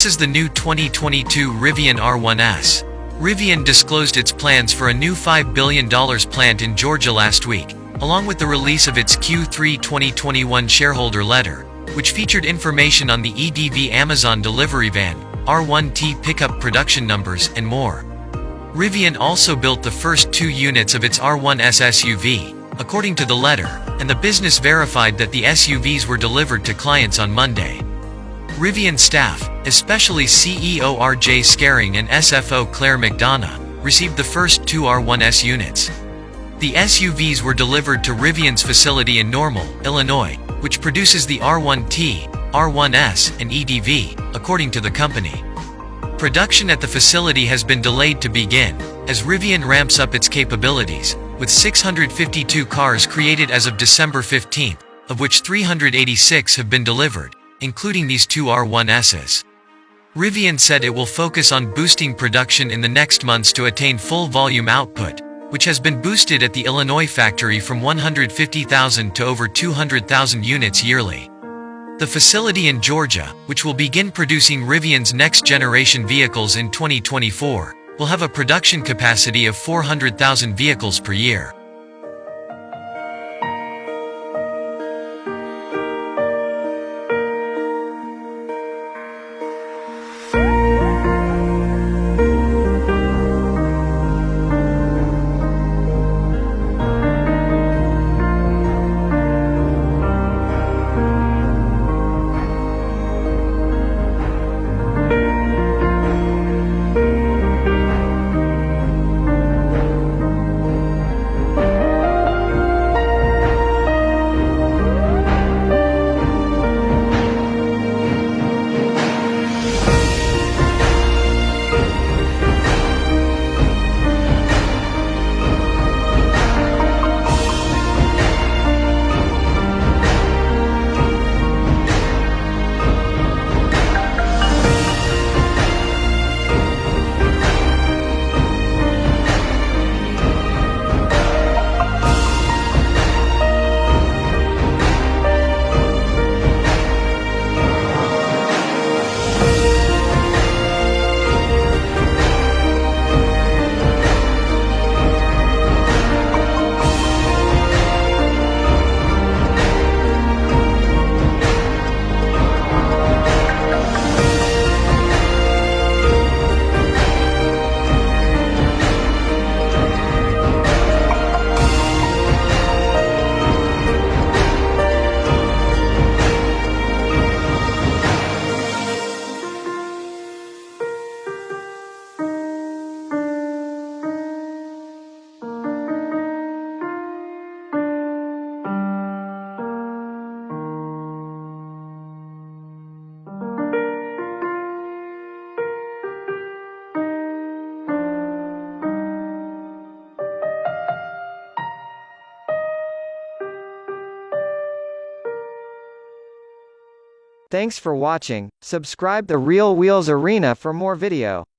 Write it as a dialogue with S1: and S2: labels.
S1: This is the new 2022 Rivian R1S. Rivian disclosed its plans for a new $5 billion plant in Georgia last week, along with the release of its Q3 2021 shareholder letter, which featured information on the EDV Amazon delivery van, R1T pickup production numbers, and more. Rivian also built the first two units of its R1S SUV, according to the letter, and the business verified that the SUVs were delivered to clients on Monday. Rivian staff, especially CEO RJ Scaringe and CFO Claire McDonough, received the first two R1S units. The SUVs were delivered to Rivian's facility in Normal, Illinois, which produces the R1T, R1S, and EDV, according to the company. Production at the facility has been delayed to begin, as Rivian ramps up its capabilities, with 652 cars created as of December 15, of which 386 have been delivered, including these two R1Ss. Rivian said it will focus on boosting production in the next months to attain full volume output, which has been boosted at the Illinois factory from 150,000 to over 200,000 units yearly. The facility in Georgia, which will begin producing Rivian's next generation vehicles in 2024, will have a production capacity of 400,000 vehicles per year.
S2: Thanks for watching, subscribe the Real Wheels Arena for more video.